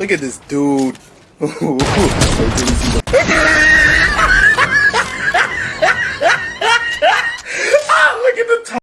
Look at this dude.